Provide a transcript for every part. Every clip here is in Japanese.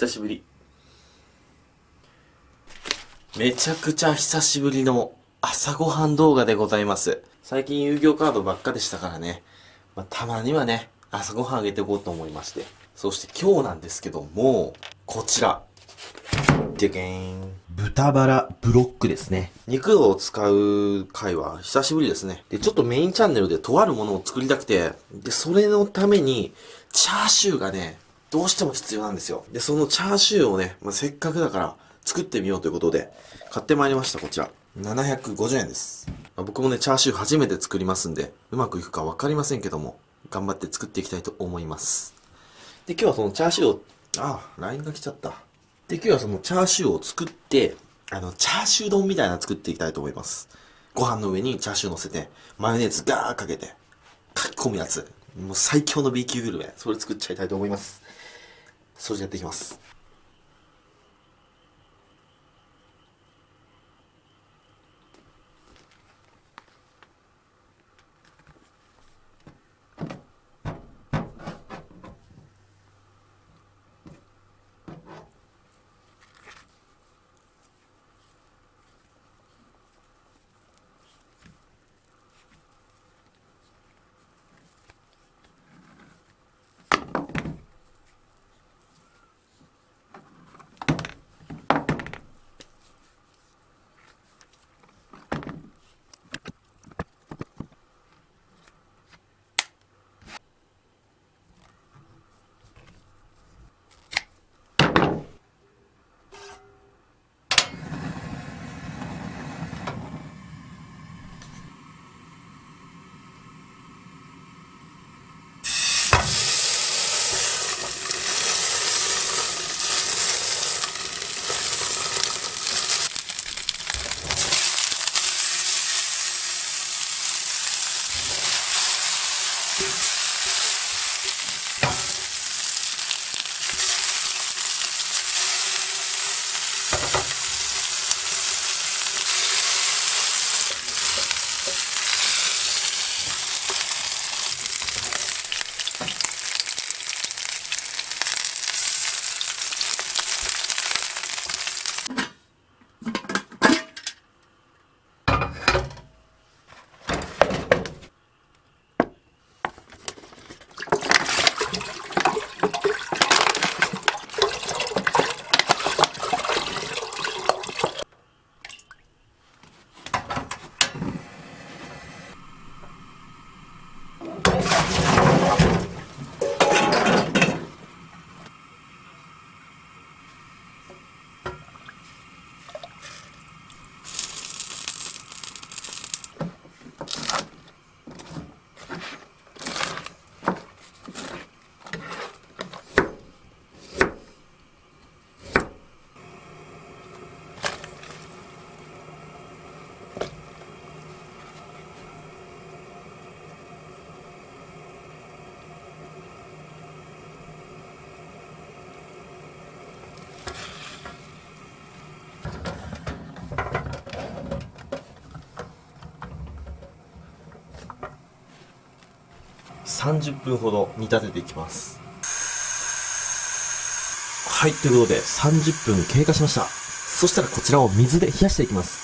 久しぶり。めちゃくちゃ久しぶりの朝ごはん動画でございます。最近遊戯王カードばっかでしたからね。まあ、たまにはね、朝ごはんあげていこうと思いまして。そして今日なんですけども、こちら。でけーん。豚バラブロックですね。肉を使う回は久しぶりですね。で、ちょっとメインチャンネルでとあるものを作りたくて、で、それのために、チャーシューがね、どうしても必要なんですよ。で、そのチャーシューをね、まあ、せっかくだから作ってみようということで、買ってまいりました、こちら。750円です。まあ僕もね、チャーシュー初めて作りますんで、うまくいくかわかりませんけども、頑張って作っていきたいと思います。で、今日はそのチャーシューを、ああ、LINE が来ちゃった。で、今日はそのチャーシューを作って、あの、チャーシュー丼みたいな作っていきたいと思います。ご飯の上にチャーシュー乗せて、マヨネーズガーかけて、書き込むやつ。もう最強の B 級グルメ。それ作っちゃいたいと思います。掃除やっていきます。30分ほど煮立てていきます。はい、ということで30分経過しました。そしたらこちらを水で冷やしていきます。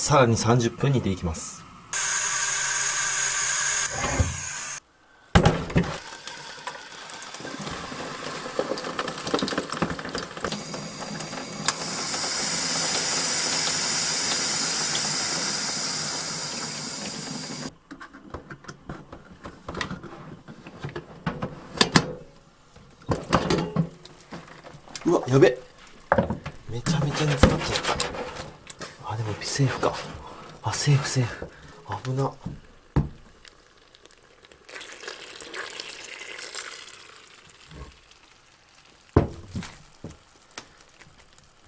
さらに30分煮ていきます。うわ、やべめちゃめちゃ煮詰まっちゃった。セーフか。あ、セーフセーフ。危な。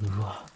うわ。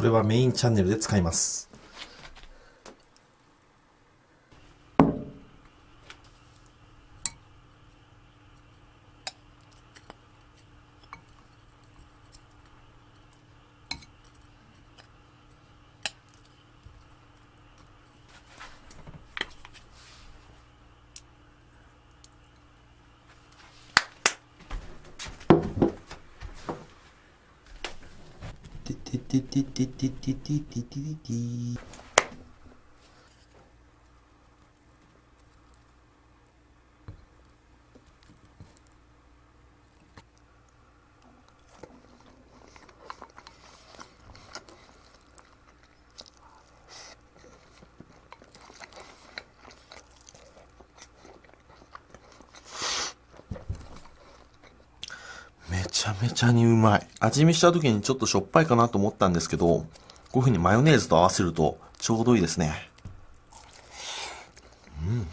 これはメインチャンネルで使います。ててててててててちゃめちゃにうまい。味見した時にちょっとしょっぱいかなと思ったんですけど、こういう風にマヨネーズと合わせるとちょうどいいですね。うん。